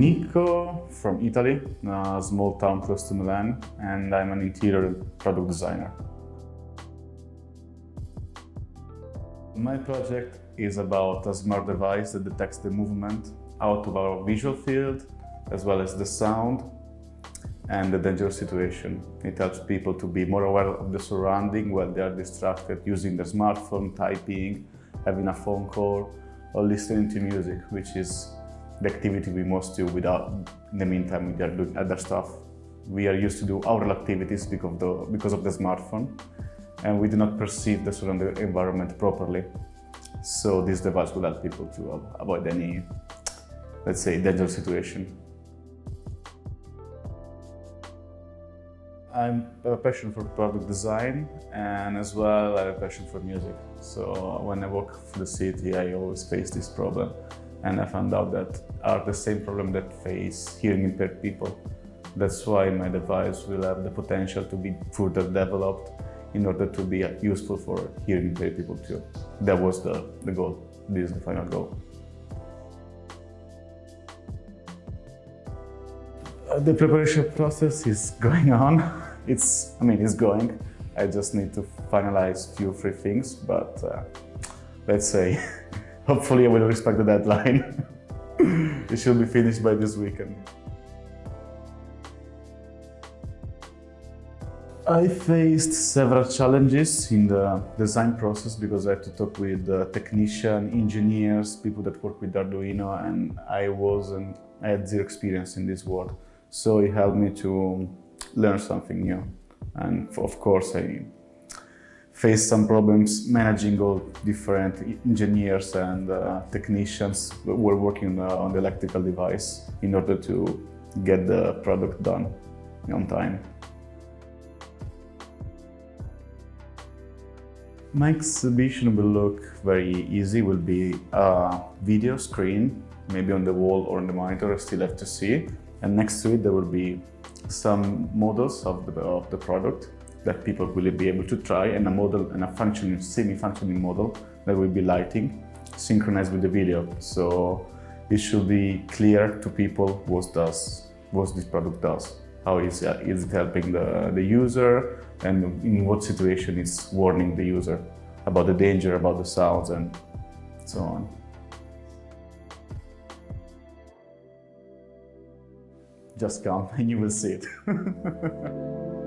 Nico from Italy, a small town close to Milan, and I'm an interior product designer. My project is about a smart device that detects the movement out of our visual field, as well as the sound and the dangerous situation. It helps people to be more aware of the surrounding when they are distracted using their smartphone, typing, having a phone call, or listening to music, which is the activity we must do without, in the meantime, we are doing other stuff. We are used to do our activities because of the, because of the smartphone, and we do not perceive the surrounding environment properly. So this device will help people to avoid any, let's say, dangerous situation. I'm a passion for product design and as well I have a passion for music. So when I work for the city, I always face this problem. And I found out that are the same problem that face hearing impaired people. That's why my device will have the potential to be further developed in order to be useful for hearing impaired people too. That was the, the goal. This is the final goal. Uh, the preparation process is going on. It's, I mean, it's going. I just need to finalize a few three things, but uh, let's say, hopefully I will respect the deadline. it should be finished by this weekend. I faced several challenges in the design process because I had to talk with uh, technicians, engineers, people that work with Arduino, and I wasn't, I had zero experience in this world. So it helped me to learn something new. And of course, I faced some problems managing all different engineers and uh, technicians who were working uh, on the electrical device in order to get the product done on time. My exhibition will look very easy, will be a video screen, maybe on the wall or on the monitor, I still have to see. And next to it, there will be some models of the, of the product that people will be able to try and a model and a functioning, semi-functioning model that will be lighting synchronized with the video. So it should be clear to people what does what this product does. How is, uh, is it helping the, the user and in what situation it's warning the user about the danger, about the sounds and so on. Just come and you will see it.